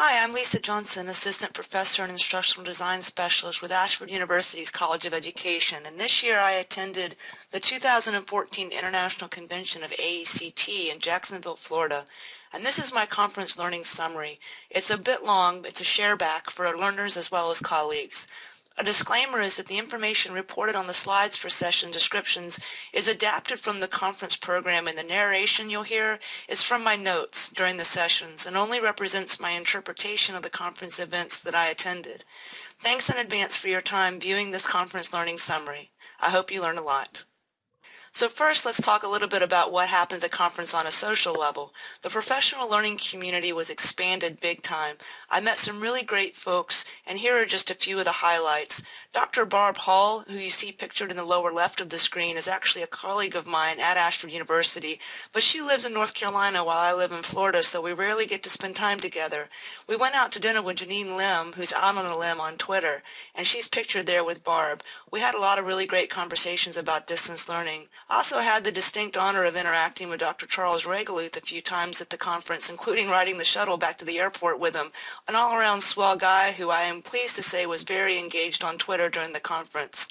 Hi, I'm Lisa Johnson, Assistant Professor and Instructional Design Specialist with Ashford University's College of Education, and this year I attended the 2014 International Convention of AECT in Jacksonville, Florida, and this is my conference learning summary. It's a bit long, but it's a shareback for learners as well as colleagues. A disclaimer is that the information reported on the slides for session descriptions is adapted from the conference program and the narration you'll hear is from my notes during the sessions and only represents my interpretation of the conference events that I attended. Thanks in advance for your time viewing this conference learning summary. I hope you learn a lot. So first, let's talk a little bit about what happened at the conference on a social level. The professional learning community was expanded big time. I met some really great folks, and here are just a few of the highlights. Dr. Barb Hall, who you see pictured in the lower left of the screen, is actually a colleague of mine at Ashford University, but she lives in North Carolina while I live in Florida, so we rarely get to spend time together. We went out to dinner with Janine Lim, who's out on a limb on Twitter, and she's pictured there with Barb. We had a lot of really great conversations about distance learning. Also had the distinct honor of interacting with Dr. Charles Reigeluth a few times at the conference, including riding the shuttle back to the airport with him. An all-around swell guy who I am pleased to say was very engaged on Twitter during the conference.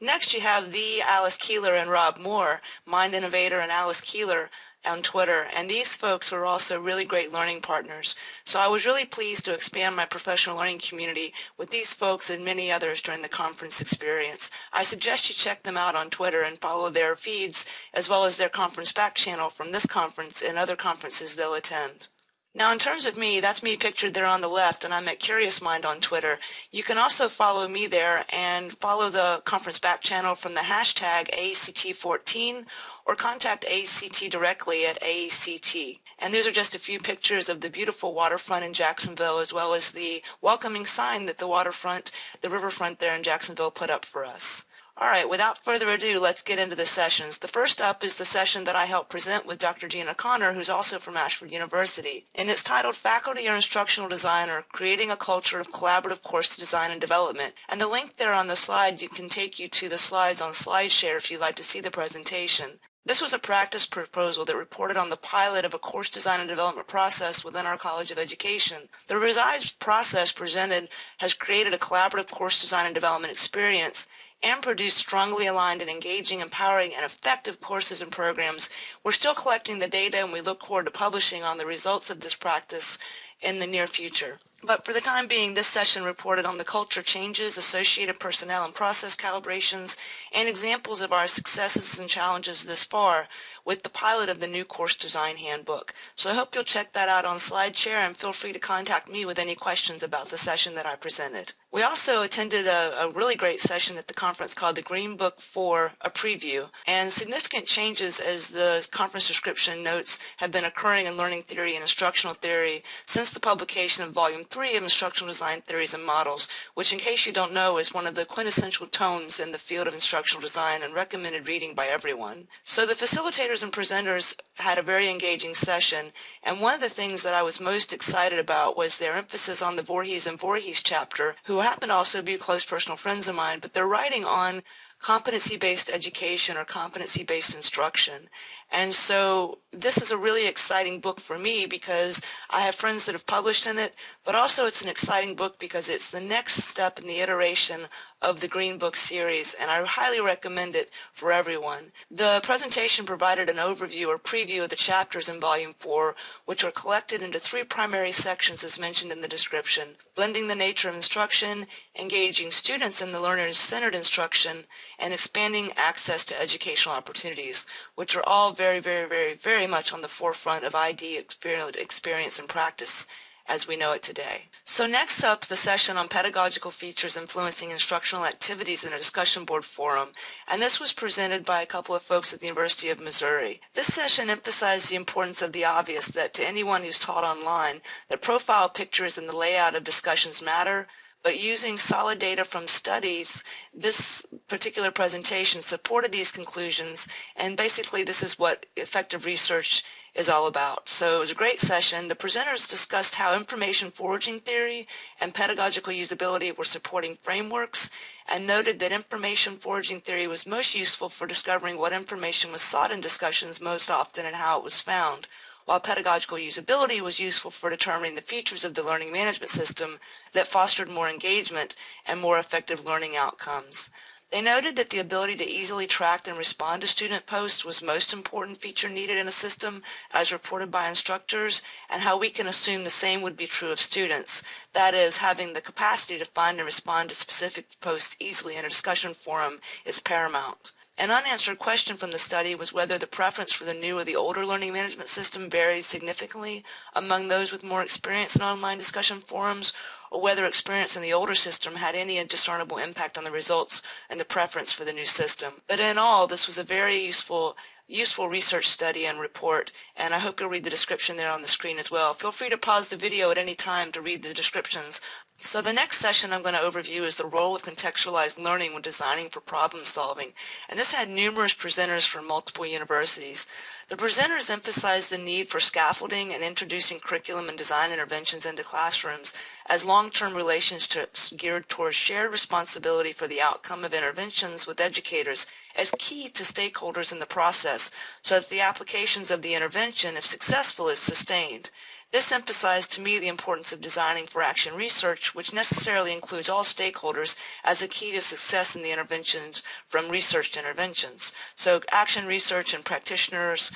Next, you have the Alice Keeler and Rob Moore, Mind Innovator and Alice Keeler on Twitter, and these folks were also really great learning partners. So I was really pleased to expand my professional learning community with these folks and many others during the conference experience. I suggest you check them out on Twitter and follow their feeds as well as their conference back channel from this conference and other conferences they'll attend. Now, in terms of me, that's me pictured there on the left, and I'm at Curious Mind on Twitter. You can also follow me there and follow the conference back channel from the hashtag AECT14 or contact AECT directly at AECT. And these are just a few pictures of the beautiful waterfront in Jacksonville as well as the welcoming sign that the waterfront, the riverfront there in Jacksonville put up for us. All right, without further ado, let's get into the sessions. The first up is the session that I helped present with Dr. Gina Connor, who's also from Ashford University. And it's titled Faculty or Instructional Designer, Creating a Culture of Collaborative Course Design and Development. And the link there on the slide you can take you to the slides on SlideShare if you'd like to see the presentation. This was a practice proposal that reported on the pilot of a course design and development process within our College of Education. The revised process presented has created a collaborative course design and development experience and produce strongly aligned and engaging, empowering, and effective courses and programs. We're still collecting the data and we look forward to publishing on the results of this practice in the near future. But for the time being, this session reported on the culture changes, associated personnel and process calibrations, and examples of our successes and challenges this far with the pilot of the new course design handbook. So I hope you'll check that out on SlideShare and feel free to contact me with any questions about the session that I presented. We also attended a, a really great session at the conference called the Green Book for a preview, and significant changes as the conference description notes have been occurring in learning theory and instructional theory since the publication of Volume 3 of Instructional Design Theories and Models, which in case you don't know is one of the quintessential tomes in the field of instructional design and recommended reading by everyone. So the facilitators and presenters had a very engaging session, and one of the things that I was most excited about was their emphasis on the Voorhees and Voorhees chapter, who happen to also be close personal friends of mine, but they're writing on competency-based education or competency-based instruction. And so this is a really exciting book for me because I have friends that have published in it, but also it's an exciting book because it's the next step in the iteration of the Green Book series, and I highly recommend it for everyone. The presentation provided an overview or preview of the chapters in Volume 4, which are collected into three primary sections as mentioned in the description, blending the nature of instruction, engaging students in the learner-centered instruction, and expanding access to educational opportunities, which are all very, very, very, very much on the forefront of ID experience and practice as we know it today. So next up, the session on pedagogical features influencing instructional activities in a discussion board forum, and this was presented by a couple of folks at the University of Missouri. This session emphasized the importance of the obvious that to anyone who's taught online, that profile pictures and the layout of discussions matter, but using solid data from studies, this particular presentation supported these conclusions, and basically this is what effective research is all about. So it was a great session. The presenters discussed how information foraging theory and pedagogical usability were supporting frameworks and noted that information foraging theory was most useful for discovering what information was sought in discussions most often and how it was found, while pedagogical usability was useful for determining the features of the learning management system that fostered more engagement and more effective learning outcomes. They noted that the ability to easily track and respond to student posts was most important feature needed in a system as reported by instructors and how we can assume the same would be true of students. That is, having the capacity to find and respond to specific posts easily in a discussion forum is paramount. An unanswered question from the study was whether the preference for the new or the older learning management system varied significantly among those with more experience in online discussion forums or whether experience in the older system had any discernible impact on the results and the preference for the new system. But in all, this was a very useful useful research study and report, and I hope you'll read the description there on the screen as well. Feel free to pause the video at any time to read the descriptions. So the next session I'm going to overview is the role of contextualized learning when designing for problem solving, and this had numerous presenters from multiple universities. The presenters emphasized the need for scaffolding and introducing curriculum and design interventions into classrooms as long-term relationships geared towards shared responsibility for the outcome of interventions with educators as key to stakeholders in the process so that the applications of the intervention, if successful, is sustained. This emphasized to me the importance of designing for action research, which necessarily includes all stakeholders as a key to success in the interventions from research interventions. So action research and practitioners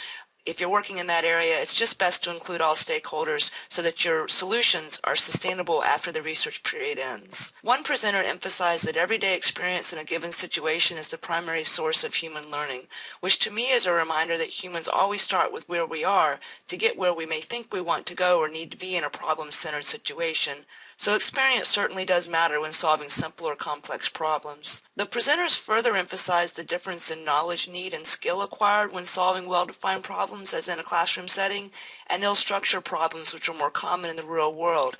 if you're working in that area, it's just best to include all stakeholders so that your solutions are sustainable after the research period ends. One presenter emphasized that everyday experience in a given situation is the primary source of human learning, which to me is a reminder that humans always start with where we are to get where we may think we want to go or need to be in a problem-centered situation. So experience certainly does matter when solving simple or complex problems. The presenters further emphasized the difference in knowledge need and skill acquired when solving well-defined problems as in a classroom setting and ill-structured problems which are more common in the real world.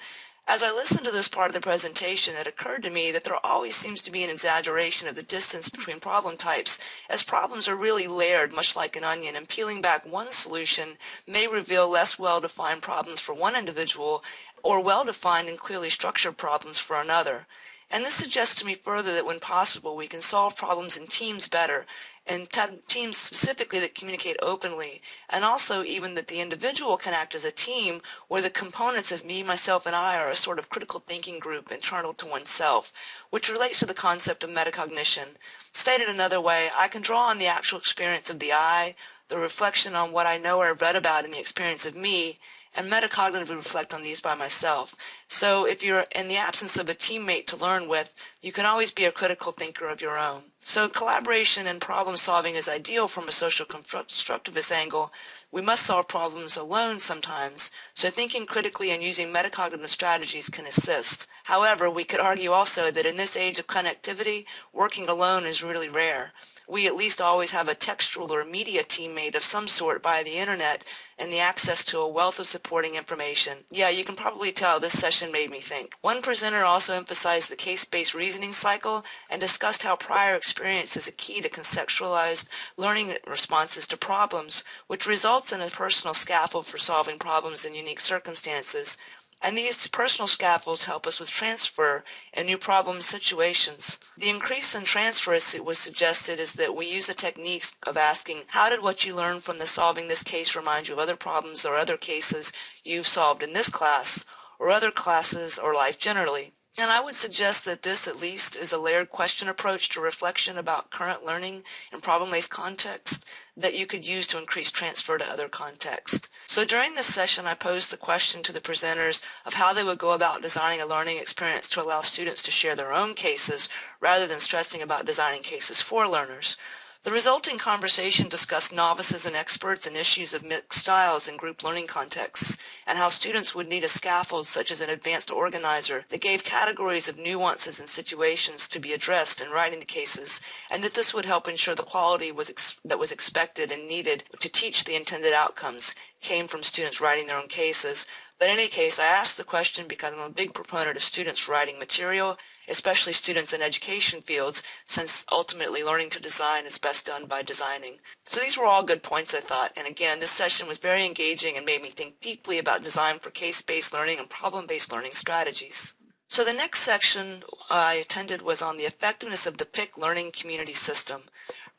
As I listened to this part of the presentation, it occurred to me that there always seems to be an exaggeration of the distance between problem types, as problems are really layered much like an onion, and peeling back one solution may reveal less well-defined problems for one individual or well-defined and clearly structured problems for another. And this suggests to me further that when possible, we can solve problems in teams better, and teams specifically that communicate openly, and also even that the individual can act as a team where the components of me, myself, and I are a sort of critical thinking group internal to oneself, which relates to the concept of metacognition. Stated another way, I can draw on the actual experience of the I, the reflection on what I know or read about in the experience of me, and metacognitively reflect on these by myself. So if you're in the absence of a teammate to learn with, you can always be a critical thinker of your own. So collaboration and problem solving is ideal from a social constructivist angle. We must solve problems alone sometimes, so thinking critically and using metacognitive strategies can assist. However, we could argue also that in this age of connectivity, working alone is really rare. We at least always have a textual or media teammate of some sort via the internet and the access to a wealth of supporting information. Yeah, you can probably tell this session made me think. One presenter also emphasized the case-based reasoning cycle and discussed how prior experience is a key to conceptualized learning responses to problems, which results in a personal scaffold for solving problems in unique circumstances. And these personal scaffolds help us with transfer in new problem situations. The increase in transfer, as it was suggested, is that we use the techniques of asking, how did what you learned from the solving this case remind you of other problems or other cases you've solved in this class or other classes or life generally? And I would suggest that this at least is a layered question approach to reflection about current learning in problem-based context that you could use to increase transfer to other contexts. So during this session, I posed the question to the presenters of how they would go about designing a learning experience to allow students to share their own cases rather than stressing about designing cases for learners. The resulting conversation discussed novices and experts and issues of mixed styles in group learning contexts, and how students would need a scaffold such as an advanced organizer that gave categories of nuances and situations to be addressed in writing the cases, and that this would help ensure the quality was that was expected and needed to teach the intended outcomes came from students writing their own cases. But in any case, I asked the question because I'm a big proponent of students writing material especially students in education fields, since ultimately learning to design is best done by designing. So these were all good points, I thought. And again, this session was very engaging and made me think deeply about design for case-based learning and problem-based learning strategies. So the next section I attended was on the effectiveness of the PIC learning community system.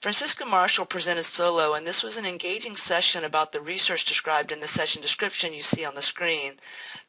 Francisca Marshall presented solo, and this was an engaging session about the research described in the session description you see on the screen.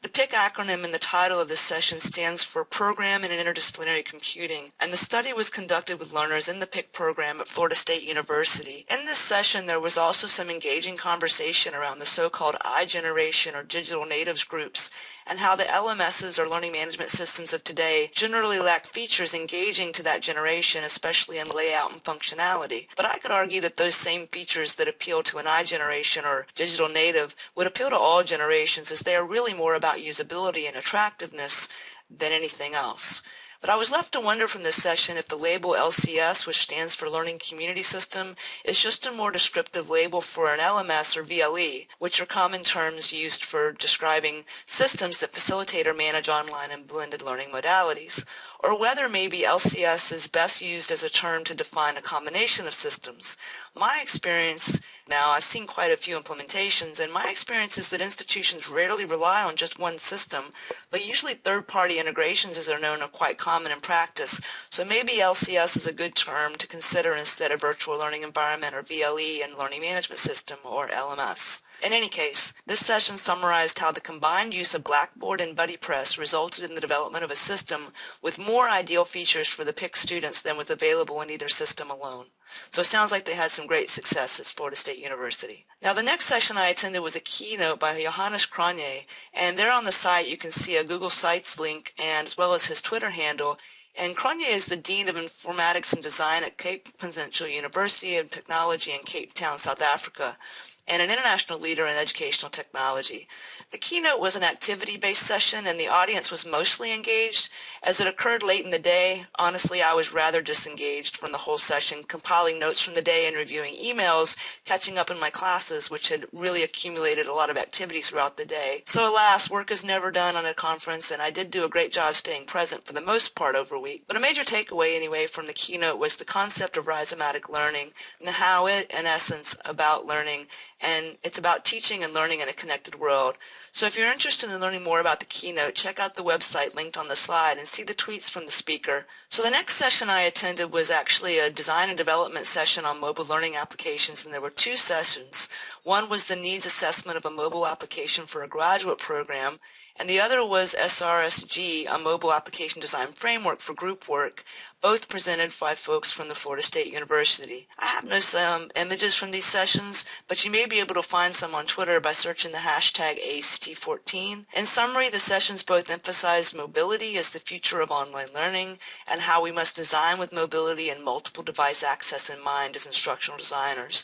The PIC acronym in the title of this session stands for Program in Interdisciplinary Computing, and the study was conducted with learners in the PIC program at Florida State University. In this session, there was also some engaging conversation around the so-called I-generation or digital natives groups and how the LMSs or learning management systems of today generally lack features engaging to that generation, especially in layout and functionality. But I could argue that those same features that appeal to an I-generation or digital native would appeal to all generations as they are really more about usability and attractiveness than anything else. But I was left to wonder from this session if the label LCS, which stands for Learning Community System, is just a more descriptive label for an LMS or VLE, which are common terms used for describing systems that facilitate or manage online and blended learning modalities, or whether maybe LCS is best used as a term to define a combination of systems. My experience now, I've seen quite a few implementations, and my experience is that institutions rarely rely on just one system, but usually third-party integrations, as they're known, are quite common in practice. So maybe LCS is a good term to consider instead of Virtual Learning Environment or VLE and Learning Management System or LMS. In any case, this session summarized how the combined use of Blackboard and BuddyPress resulted in the development of a system with more ideal features for the PIC students than was available in either system alone. So it sounds like they had some great success at Florida State University. Now the next session I attended was a keynote by Johannes Cronje, and there on the site you can see a Google Sites link and as well as his Twitter handle and Cronje is the Dean of Informatics and Design at Cape Peninsula University of Technology in Cape Town, South Africa and an international leader in educational technology. The keynote was an activity-based session and the audience was mostly engaged. As it occurred late in the day, honestly, I was rather disengaged from the whole session, compiling notes from the day and reviewing emails, catching up in my classes, which had really accumulated a lot of activity throughout the day. So alas, work is never done on a conference and I did do a great job staying present for the most part over a week. But a major takeaway anyway from the keynote was the concept of rhizomatic learning and how it, in essence, about learning and it's about teaching and learning in a connected world. So if you're interested in learning more about the keynote, check out the website linked on the slide and see the tweets from the speaker. So the next session I attended was actually a design and development session on mobile learning applications, and there were two sessions. One was the needs assessment of a mobile application for a graduate program, and the other was SRSG, a mobile application design framework for group work, both presented by folks from the Florida State University. I have no um, images from these sessions, but you may be able to find some on Twitter by searching the hashtag ACT14. In summary, the sessions both emphasized mobility as the future of online learning and how we must design with mobility and multiple device access in mind as instructional designers.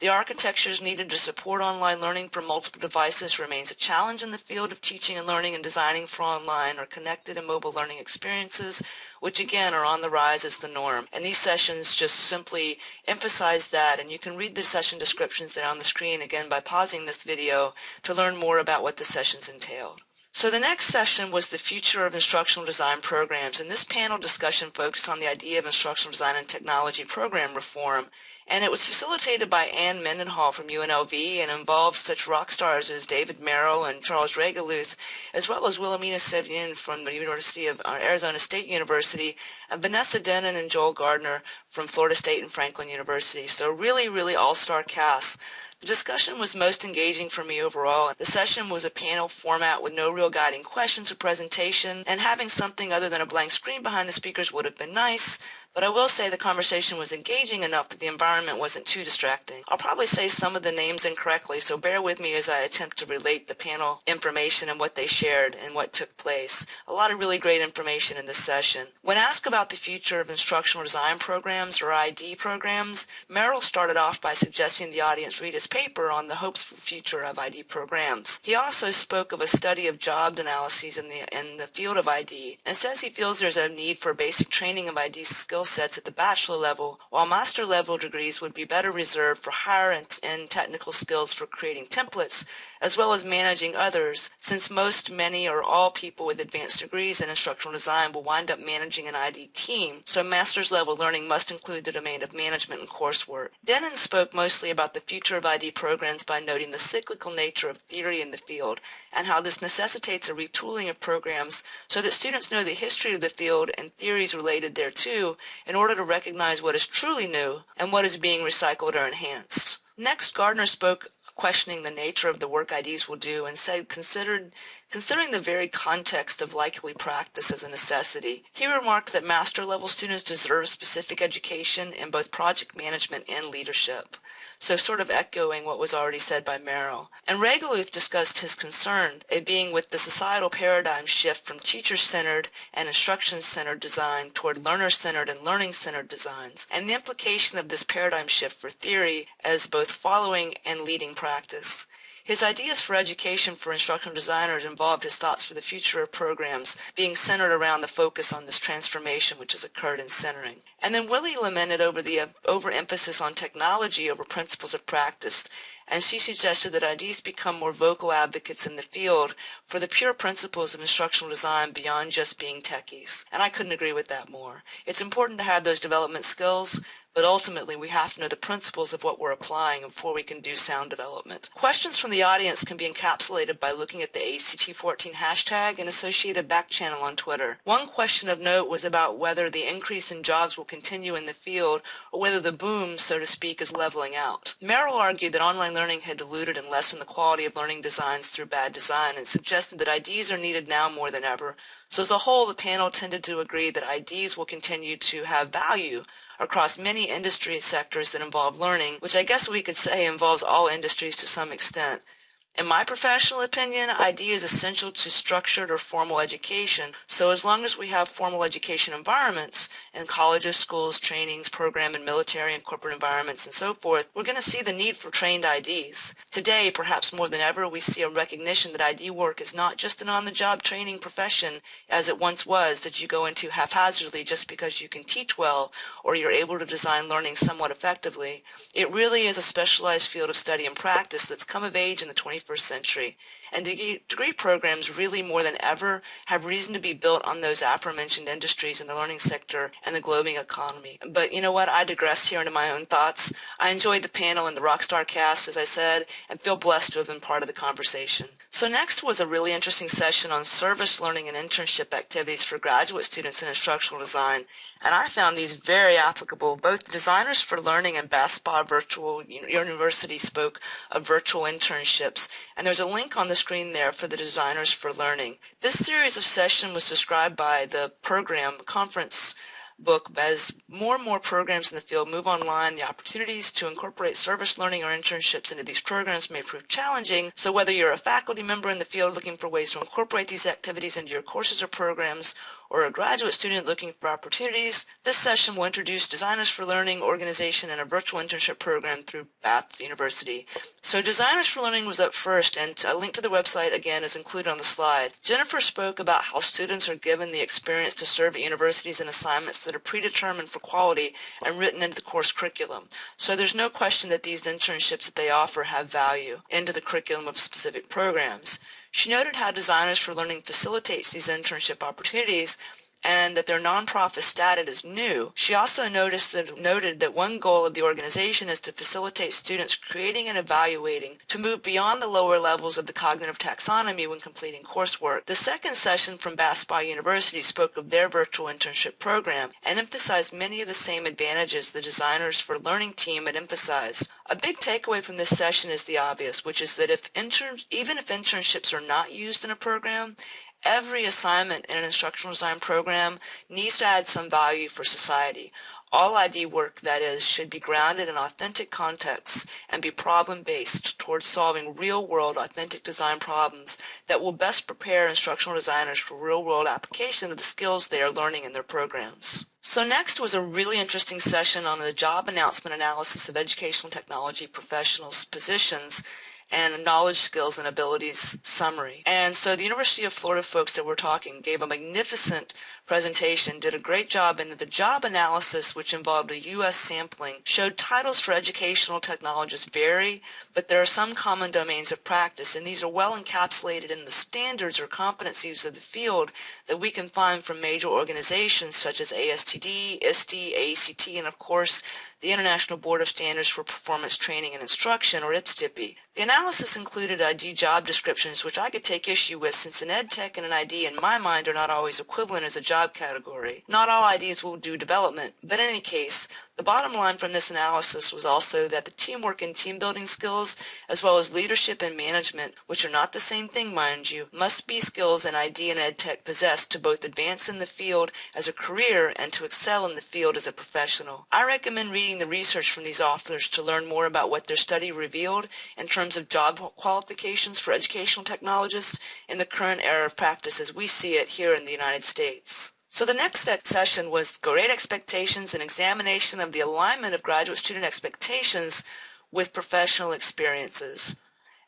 The architectures needed to support online learning for multiple devices remains a challenge in the field of teaching and learning and designing for online or connected and mobile learning experiences, which again are on the rise as the norm. And these sessions just simply emphasize that, and you can read the session descriptions there on the screen again by pausing this video to learn more about what the sessions entailed. So the next session was the future of instructional design programs, and this panel discussion focused on the idea of instructional design and technology program reform and it was facilitated by Ann Mendenhall from UNLV and involved such rock stars as David Merrill and Charles Reigeluth, as well as Wilhelmina Savenye from the University of uh, Arizona State University, and Vanessa Dennen and Joel Gardner from Florida State and Franklin University. So really, really all-star cast. The discussion was most engaging for me overall. The session was a panel format with no real guiding questions or presentation, and having something other than a blank screen behind the speakers would have been nice, but I will say the conversation was engaging enough that the environment wasn't too distracting. I'll probably say some of the names incorrectly, so bear with me as I attempt to relate the panel information and what they shared and what took place. A lot of really great information in this session. When asked about the future of instructional design programs or ID programs, Merrill started off by suggesting the audience read his paper on the hopes for future of ID programs. He also spoke of a study of job analyses in the, in the field of ID and says he feels there's a need for basic training of ID skill sets at the bachelor level, while master level degrees would be better reserved for higher and technical skills for creating templates as well as managing others, since most, many, or all people with advanced degrees in instructional design will wind up managing an ID team, so master's level learning must include the domain of management and coursework. Dennen spoke mostly about the future of ID programs by noting the cyclical nature of theory in the field and how this necessitates a retooling of programs so that students know the history of the field and theories related thereto in order to recognize what is truly new and what is being recycled or enhanced. Next, Gardner spoke questioning the nature of the work IDs will do and said considered considering the very context of likely practice as a necessity. He remarked that master level students deserve specific education in both project management and leadership. So sort of echoing what was already said by Merrill. And Reigeluth discussed his concern, it being with the societal paradigm shift from teacher-centered and instruction-centered design toward learner-centered and learning-centered designs, and the implication of this paradigm shift for theory as both following and leading practice. His ideas for education for instructional designers involved his thoughts for the future of programs being centered around the focus on this transformation which has occurred in centering. And then Willie lamented over the uh, overemphasis on technology over principles of practice, and she suggested that IDs become more vocal advocates in the field for the pure principles of instructional design beyond just being techies. And I couldn't agree with that more. It's important to have those development skills, but ultimately we have to know the principles of what we're applying before we can do sound development. Questions from the audience can be encapsulated by looking at the ACT14 hashtag and associated back channel on Twitter. One question of note was about whether the increase in jobs will continue in the field or whether the boom, so to speak, is leveling out. Merrill argued that online learning had diluted and lessened the quality of learning designs through bad design and suggested that IDs are needed now more than ever. So as a whole, the panel tended to agree that IDs will continue to have value across many industry sectors that involve learning, which I guess we could say involves all industries to some extent. In my professional opinion, ID is essential to structured or formal education, so as long as we have formal education environments in colleges, schools, trainings, program and military and corporate environments and so forth, we're going to see the need for trained IDs. Today, perhaps more than ever, we see a recognition that ID work is not just an on-the-job training profession as it once was that you go into haphazardly just because you can teach well or you're able to design learning somewhat effectively. It really is a specialized field of study and practice that's come of age in the 21st 21st century. And degree programs really more than ever have reason to be built on those aforementioned industries in the learning sector and the globing economy. But you know what? I digress here into my own thoughts. I enjoyed the panel and the Rockstar cast, as I said, and feel blessed to have been part of the conversation. So next was a really interesting session on service learning and internship activities for graduate students in instructional design. And I found these very applicable. Both designers for learning and BASPA Virtual University spoke of virtual internships and there's a link on the screen there for the Designers for Learning. This series of session was described by the program conference book as more and more programs in the field move online, the opportunities to incorporate service learning or internships into these programs may prove challenging. So whether you're a faculty member in the field looking for ways to incorporate these activities into your courses or programs, or a graduate student looking for opportunities, this session will introduce Designers for Learning organization and a virtual internship program through Bath University. So Designers for Learning was up first, and a link to the website again is included on the slide. Jennifer spoke about how students are given the experience to serve at universities and assignments that are predetermined for quality and written into the course curriculum. So there's no question that these internships that they offer have value into the curriculum of specific programs. She noted how Designers for Learning facilitates these internship opportunities and that their nonprofit status is new. She also noticed that, noted that one goal of the organization is to facilitate students creating and evaluating to move beyond the lower levels of the cognitive taxonomy when completing coursework. The second session from BASPA University spoke of their virtual internship program and emphasized many of the same advantages the Designers for Learning team had emphasized. A big takeaway from this session is the obvious, which is that if even if internships are not used in a program, Every assignment in an instructional design program needs to add some value for society. All ID work, that is, should be grounded in authentic contexts and be problem-based towards solving real-world authentic design problems that will best prepare instructional designers for real-world application of the skills they are learning in their programs. So next was a really interesting session on the job announcement analysis of educational technology professionals' positions and knowledge, skills, and abilities summary. And so the University of Florida folks that we're talking gave a magnificent presentation, did a great job in that the job analysis, which involved a U.S. sampling, showed titles for educational technologists vary, but there are some common domains of practice, and these are well encapsulated in the standards or competencies of the field that we can find from major organizations such as ASTD, ISTE, AECT, and of course the International Board of Standards for Performance Training and Instruction, or IBSTPI. The analysis included ID job descriptions, which I could take issue with since an ed tech and an ID in my mind are not always equivalent as a job category. Not all IDs will do development, but in any case, the bottom line from this analysis was also that the teamwork and team building skills, as well as leadership and management, which are not the same thing, mind you, must be skills an ID and ed tech possess to both advance in the field as a career and to excel in the field as a professional. I recommend reading the research from these authors to learn more about what their study revealed in terms of job qualifications for educational technologists in the current era of practice as we see it here in the United States. So the next session was Great Expectations and examination of the alignment of graduate student expectations with professional experiences.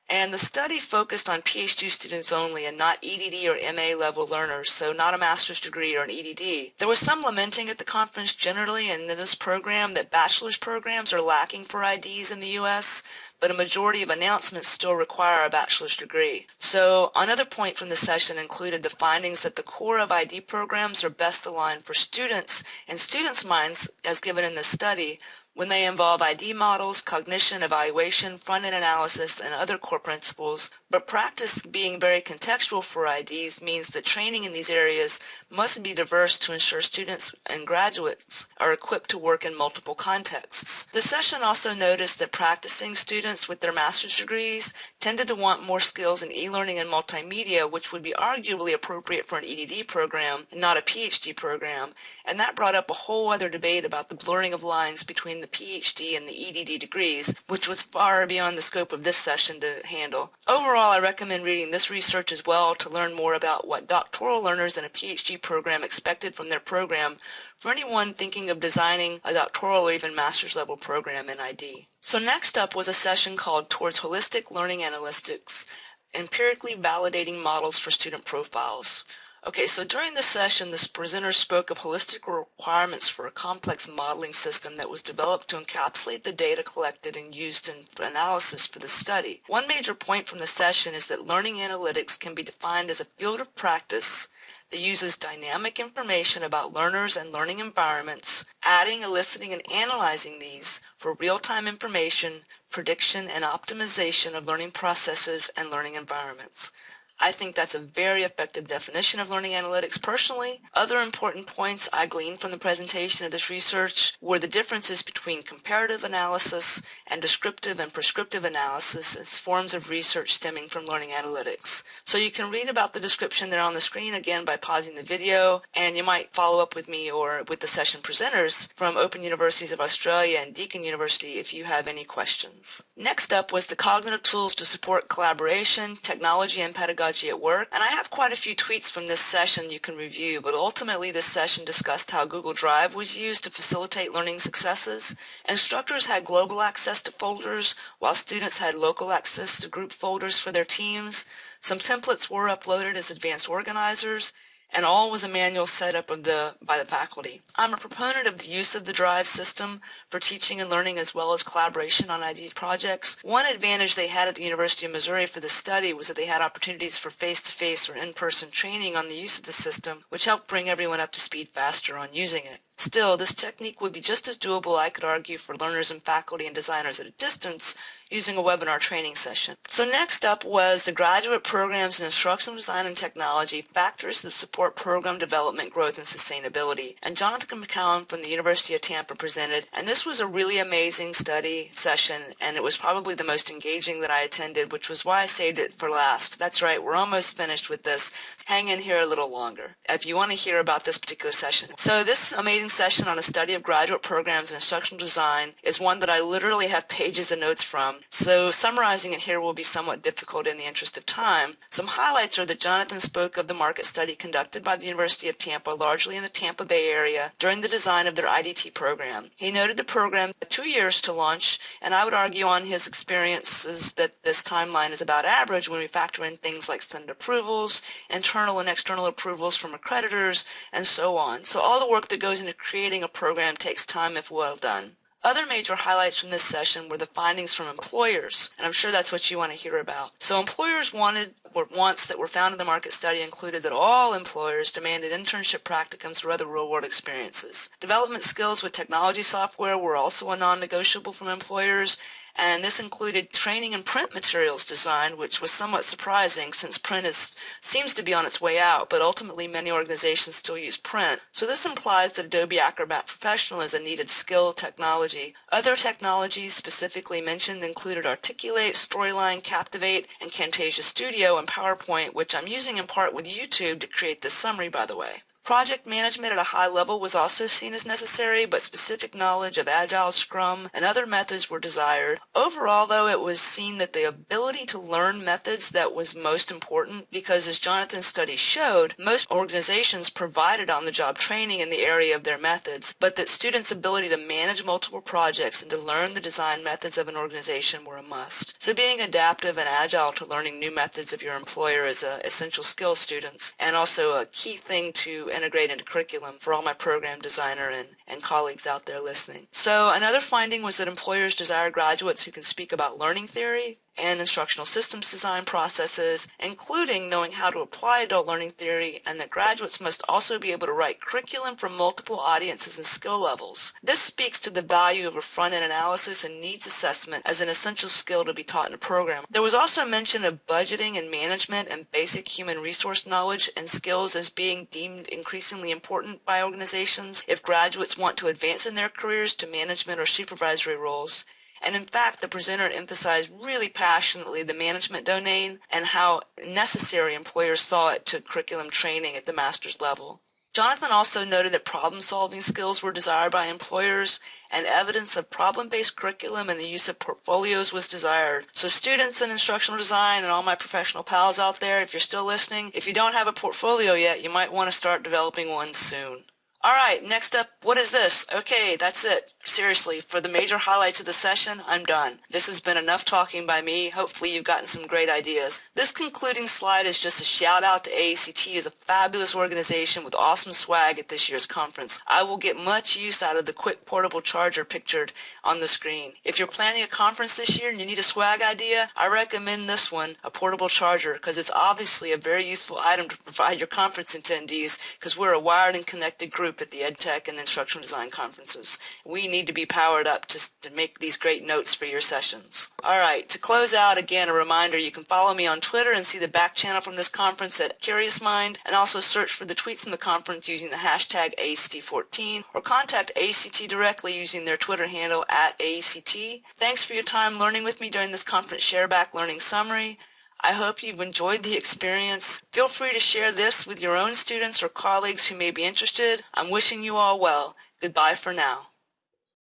And the study focused on PhD students only and not EDD or MA level learners, so not a master's degree or an EDD. There was some lamenting at the conference generally and in this program that bachelor's programs are lacking for IDs in the U.S., but a majority of announcements still require a bachelor's degree. So another point from the session included the findings that the core of ID programs are best aligned for students and students' minds, as given in this study, when they involve ID models, cognition, evaluation, front-end analysis, and other core principles, but practice being very contextual for IDs means that training in these areas must be diverse to ensure students and graduates are equipped to work in multiple contexts. The session also noticed that practicing students with their master's degrees tended to want more skills in e-learning and multimedia, which would be arguably appropriate for an EDD program not a PhD program, and that brought up a whole other debate about the blurring of lines between the PhD and the EDD degrees, which was far beyond the scope of this session to handle. Overall, I recommend reading this research as well to learn more about what doctoral learners in a PhD program expected from their program for anyone thinking of designing a doctoral or even master's level program in ID. So next up was a session called Towards Holistic Learning Analytics, Empirically Validating Models for Student Profiles. Okay, so during the session, this presenter spoke of holistic requirements for a complex modeling system that was developed to encapsulate the data collected and used in analysis for the study. One major point from the session is that learning analytics can be defined as a field of practice that uses dynamic information about learners and learning environments, adding, eliciting, and analyzing these for real-time information, prediction, and optimization of learning processes and learning environments. I think that's a very effective definition of learning analytics personally. Other important points I gleaned from the presentation of this research were the differences between comparative analysis and descriptive and prescriptive analysis as forms of research stemming from learning analytics. So you can read about the description there on the screen again by pausing the video and you might follow up with me or with the session presenters from Open Universities of Australia and Deakin University if you have any questions. Next up was the cognitive tools to support collaboration, technology, and pedagogy pedagogy at work. And I have quite a few tweets from this session you can review, but ultimately this session discussed how Google Drive was used to facilitate learning successes. Instructors had global access to folders, while students had local access to group folders for their teams. Some templates were uploaded as advanced organizers, and all was a manual setup of the, by the faculty. I'm a proponent of the use of the DRIVE system for teaching and learning as well as collaboration on ID projects. One advantage they had at the University of Missouri for the study was that they had opportunities for face-to-face -face or in-person training on the use of the system, which helped bring everyone up to speed faster on using it. Still, this technique would be just as doable, I could argue, for learners and faculty and designers at a distance using a webinar training session. So next up was the graduate programs in instructional design and technology, factors that support program development, growth, and sustainability. And Jonathan McKeown from the University of Tampa presented, and this was a really amazing study session, and it was probably the most engaging that I attended, which was why I saved it for last. That's right, we're almost finished with this. Hang in here a little longer if you want to hear about this particular session. So this amazing session on a study of graduate programs in instructional design is one that I literally have pages of notes from, so summarizing it here will be somewhat difficult in the interest of time. Some highlights are that Jonathan spoke of the market study conducted by the University of Tampa, largely in the Tampa Bay area, during the design of their IDT program. He noted the program two years to launch, and I would argue on his experiences that this timeline is about average when we factor in things like student approvals, internal and external approvals from accreditors, and so on. So all the work that goes into creating a program takes time if well done. Other major highlights from this session were the findings from employers, and I'm sure that's what you want to hear about. So employers wanted wants that were found in the market study included that all employers demanded internship practicums or other real-world experiences. Development skills with technology software were also a non-negotiable from employers, and this included training in print materials design, which was somewhat surprising since print is, seems to be on its way out, but ultimately many organizations still use print. So this implies that Adobe Acrobat Professional is a needed skill technology. Other technologies specifically mentioned included Articulate, Storyline, Captivate, and Camtasia Studio and PowerPoint, which I'm using in part with YouTube to create this summary, by the way. Project management at a high level was also seen as necessary, but specific knowledge of Agile, Scrum, and other methods were desired. Overall, though, it was seen that the ability to learn methods that was most important because, as Jonathan's study showed, most organizations provided on-the-job training in the area of their methods, but that students' ability to manage multiple projects and to learn the design methods of an organization were a must. So being adaptive and agile to learning new methods of your employer is an essential skill students and also a key thing to integrate into curriculum for all my program designer and, and colleagues out there listening. So another finding was that employers desire graduates who can speak about learning theory, and instructional systems design processes, including knowing how to apply adult learning theory, and that graduates must also be able to write curriculum for multiple audiences and skill levels. This speaks to the value of a front-end analysis and needs assessment as an essential skill to be taught in a program. There was also mention of budgeting and management and basic human resource knowledge and skills as being deemed increasingly important by organizations if graduates want to advance in their careers to management or supervisory roles. And in fact, the presenter emphasized really passionately the management domain and how necessary employers saw it to curriculum training at the master's level. Jonathan also noted that problem-solving skills were desired by employers and evidence of problem-based curriculum and the use of portfolios was desired. So students in instructional design and all my professional pals out there, if you're still listening, if you don't have a portfolio yet, you might want to start developing one soon. All right, next up, what is this? Okay, that's it. Seriously, for the major highlights of the session, I'm done. This has been enough talking by me. Hopefully you've gotten some great ideas. This concluding slide is just a shout out to AECT as a fabulous organization with awesome swag at this year's conference. I will get much use out of the quick portable charger pictured on the screen. If you're planning a conference this year and you need a swag idea, I recommend this one, a portable charger, because it's obviously a very useful item to provide your conference attendees because we're a wired and connected group at the EdTech and Instructional Design conferences. We need to be powered up to, to make these great notes for your sessions. All right, to close out, again, a reminder, you can follow me on Twitter and see the back channel from this conference at Curious Mind, and also search for the tweets from the conference using the hashtag AECT14, or contact AECT directly using their Twitter handle at AACT. Thanks for your time learning with me during this conference Shareback Learning Summary. I hope you've enjoyed the experience. Feel free to share this with your own students or colleagues who may be interested. I'm wishing you all well. Goodbye for now.